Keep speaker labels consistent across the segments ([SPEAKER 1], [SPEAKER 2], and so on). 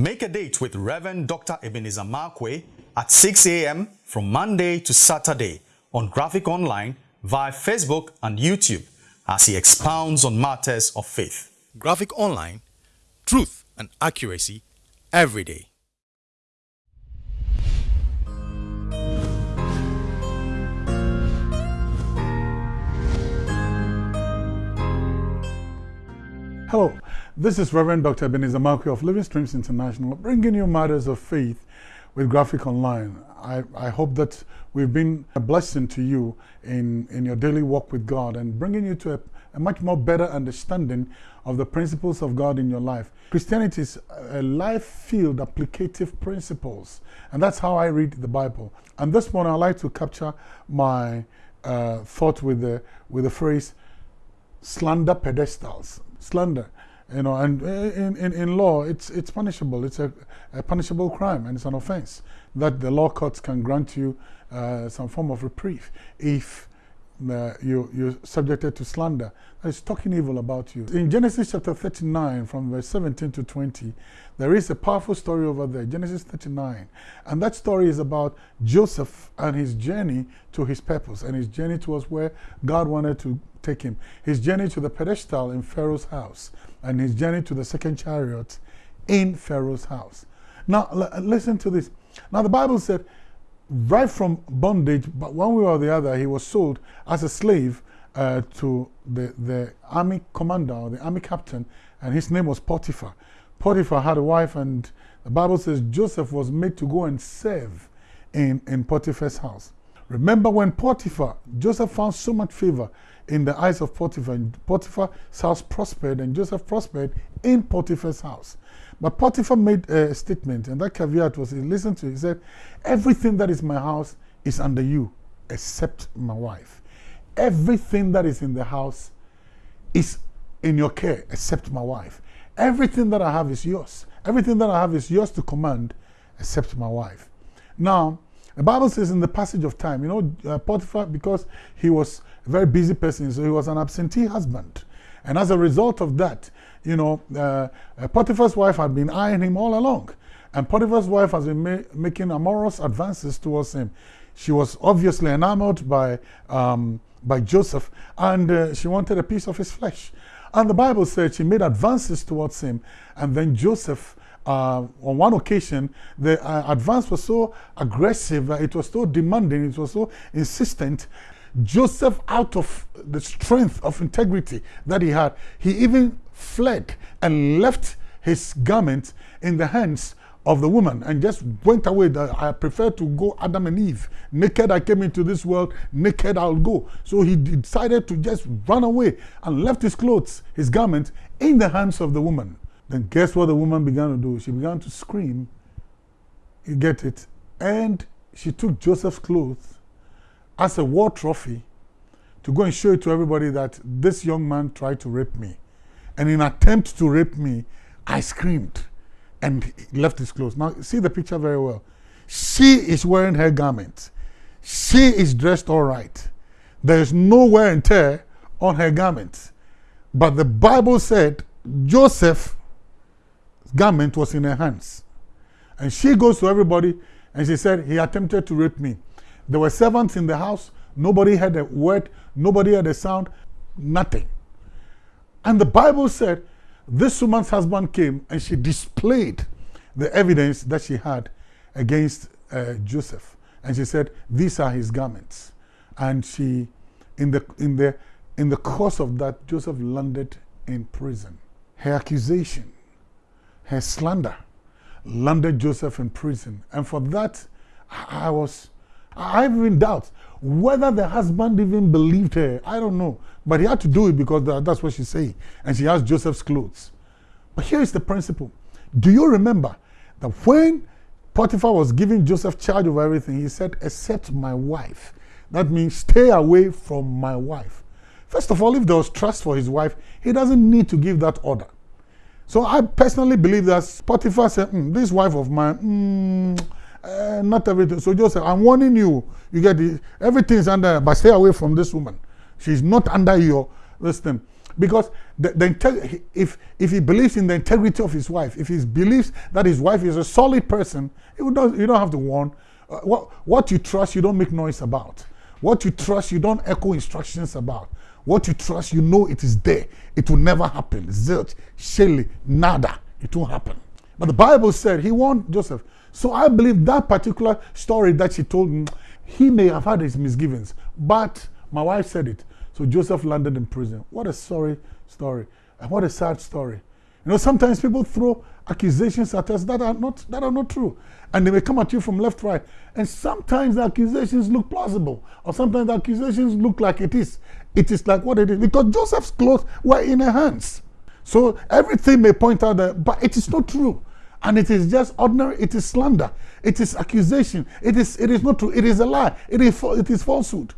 [SPEAKER 1] Make a date with Reverend Dr. Ebenezer Markwei at 6 a.m. from Monday to Saturday on Graphic Online via Facebook and YouTube as he expounds on matters of faith. Graphic Online, truth and accuracy every day.
[SPEAKER 2] Hello, this is Reverend Dr. Ebenezer Markwei of Living Streams International, bringing you matters of faith with Graphic Online. I, I hope that we've been a blessing to you in, in your daily walk with God and bringing you to a, a much more better understanding of the principles of God in your life. Christianity is a life-filled applicative principles, and that's how I read the Bible. And this morning, I'd like to capture my uh, thought with the, with the phrase slander pedestals slander you know and in, in, in law it's it's punishable. It's a, a punishable crime and it's an offense that the law courts can grant you uh, some form of reprieve if uh, you, you're subjected to slander. Is talking evil about you. In Genesis chapter 39, from verse 17 to 20, there is a powerful story over there, Genesis 39. And that story is about Joseph and his journey to his purpose and his journey towards where God wanted to take him. His journey to the pedestal in Pharaoh's house and his journey to the second chariot in Pharaoh's house. Now, listen to this. Now, the Bible said right from bondage, but one way or the other, he was sold as a slave uh, to the, the army commander or the army captain, and his name was Potiphar. Potiphar had a wife, and the Bible says Joseph was made to go and serve in, in Potiphar's house. Remember when Potiphar, Joseph found so much favor in the eyes of Potiphar, and Potiphar's house prospered, and Joseph prospered in Potiphar's house. But Potiphar made a statement, and that caveat was, he listened to it, he said, everything that is my house is under you, except my wife. Everything that is in the house is in your care, except my wife. Everything that I have is yours. Everything that I have is yours to command, except my wife. Now, the Bible says in the passage of time, you know, uh, Potiphar, because he was a very busy person, so he was an absentee husband. And as a result of that, you know, uh, uh, Potiphar's wife had been eyeing him all along. And Potiphar's wife has been ma making amorous advances towards him. She was obviously enamored by, um, by Joseph and uh, she wanted a piece of his flesh. And the Bible said she made advances towards him. And then Joseph, uh, on one occasion, the uh, advance was so aggressive, it was so demanding, it was so insistent Joseph, out of the strength of integrity that he had, he even fled and left his garment in the hands of the woman and just went away. that I prefer to go Adam and Eve. Naked I came into this world, naked I'll go. So he decided to just run away and left his clothes, his garment, in the hands of the woman. Then guess what the woman began to do? She began to scream. You get it? And she took Joseph's clothes as a war trophy to go and show it to everybody that this young man tried to rape me. And in attempt to rape me, I screamed and left his clothes. Now, see the picture very well. She is wearing her garment. She is dressed all right. There is no wear and tear on her garment. But the Bible said Joseph's garment was in her hands. And she goes to everybody and she said, he attempted to rape me. There were servants in the house. Nobody had a word. Nobody had a sound. Nothing. And the Bible said this woman's husband came and she displayed the evidence that she had against uh, Joseph. And she said, these are his garments. And she, in the, in, the, in the course of that, Joseph landed in prison. Her accusation, her slander, landed Joseph in prison. And for that, I was I have even doubt whether the husband even believed her. I don't know. But he had to do it because that's what she's saying. And she has Joseph's clothes. But here is the principle. Do you remember that when Potiphar was giving Joseph charge of everything, he said, except my wife. That means stay away from my wife. First of all, if there was trust for his wife, he doesn't need to give that order. So I personally believe that Potiphar said, mm, this wife of mine, mm, uh, not everything. So Joseph, I'm warning you. You get. Everything is under, but stay away from this woman. She's not under your this. Because the, the if, if he believes in the integrity of his wife, if he believes that his wife is a solid person, you don't, you don't have to warn. Uh, what, what you trust, you don't make noise about. What you trust, you don't echo instructions about. What you trust, you know it is there. It will never happen. Zilch, Shelly, nada. It won't happen. But the Bible said he warned Joseph. So I believe that particular story that she told me, he may have had his misgivings, but my wife said it. So Joseph landed in prison. What a sorry story. And what a sad story. You know, sometimes people throw accusations at us that are not that are not true. And they may come at you from left, right. And sometimes the accusations look plausible. Or sometimes the accusations look like it is. It is like what it is. Because Joseph's clothes were in her hands. So everything may point out that, but it is not true. And it is just ordinary, it is slander, it is accusation, it is it is not true, it is a lie, it is it is falsehood.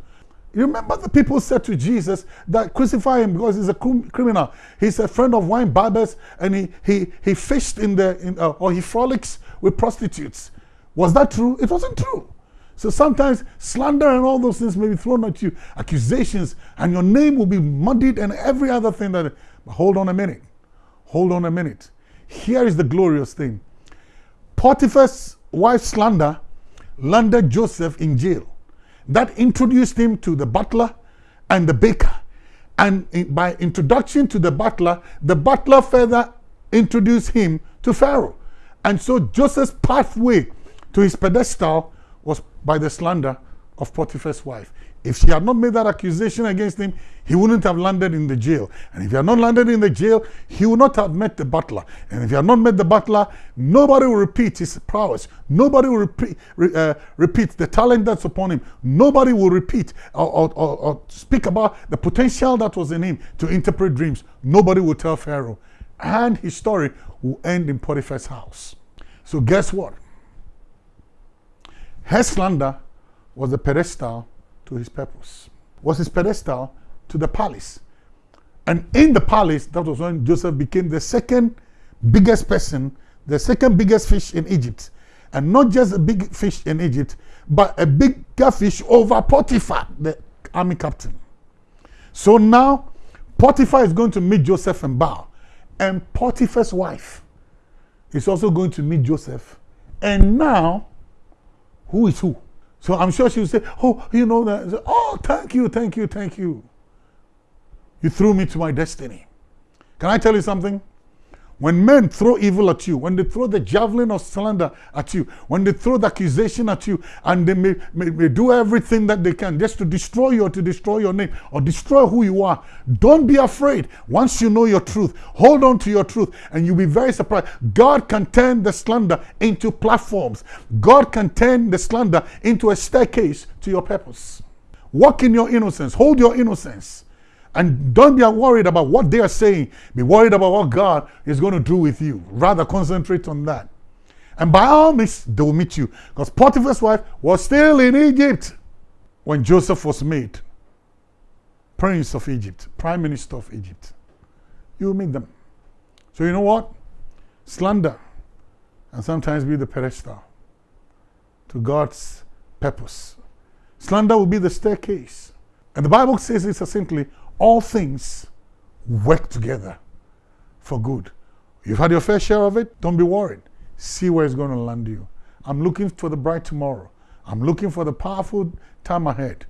[SPEAKER 2] You remember the people said to Jesus that crucify him because he's a criminal. He's a friend of wine bibbers and he he he fished in the in, uh, or he frolics with prostitutes. Was that true? It wasn't true. So sometimes slander and all those things may be thrown at you, accusations, and your name will be muddied and every other thing that. But hold on a minute. Hold on a minute. Here is the glorious thing. Potiphar's wife slander landed Joseph in jail. That introduced him to the butler and the baker. And by introduction to the butler, the butler further introduced him to Pharaoh. And so Joseph's pathway to his pedestal was by the slander of Potiphar's wife. If she had not made that accusation against him, he wouldn't have landed in the jail. And if he had not landed in the jail, he would not have met the butler. And if he had not met the butler, nobody will repeat his prowess. Nobody will repeat, uh, repeat the talent that's upon him. Nobody will repeat or, or, or, or speak about the potential that was in him to interpret dreams. Nobody will tell Pharaoh. And his story will end in Potiphar's house. So guess what? Her slander was the pedestal to his purpose, was his pedestal to the palace. And in the palace, that was when Joseph became the second biggest person, the second biggest fish in Egypt. And not just a big fish in Egypt, but a bigger fish over Potiphar, the army captain. So now, Potiphar is going to meet Joseph and bow. And Potiphar's wife is also going to meet Joseph. And now, who is who? So I'm sure she would say, Oh, you know that. Oh, thank you, thank you, thank you. You threw me to my destiny. Can I tell you something? When men throw evil at you, when they throw the javelin of slander at you, when they throw the accusation at you, and they may, may, may, do everything that they can just to destroy you or to destroy your name or destroy who you are, don't be afraid. Once you know your truth, hold on to your truth, and you'll be very surprised. God can turn the slander into platforms, God can turn the slander into a staircase to your purpose. Walk in your innocence, hold your innocence. And don't be worried about what they are saying. Be worried about what God is going to do with you. Rather concentrate on that. And by all means, they will meet you. Because Potiphar's wife was still in Egypt when Joseph was made Prince of Egypt, Prime Minister of Egypt. You will meet them. So you know what? Slander and sometimes be the pedestal to God's purpose. Slander will be the staircase. And the Bible says it succinctly all things work together for good. You've had your fair share of it, don't be worried. See where it's going to land you. I'm looking for the bright tomorrow. I'm looking for the powerful time ahead.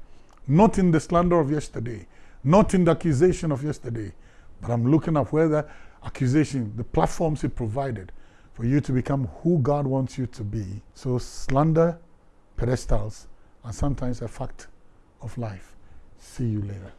[SPEAKER 2] Not in the slander of yesterday, not in the accusation of yesterday, but I'm looking at where the accusation, the platforms He provided for you to become who God wants you to be. So, slander, pedestals, are sometimes a fact of life. See you later.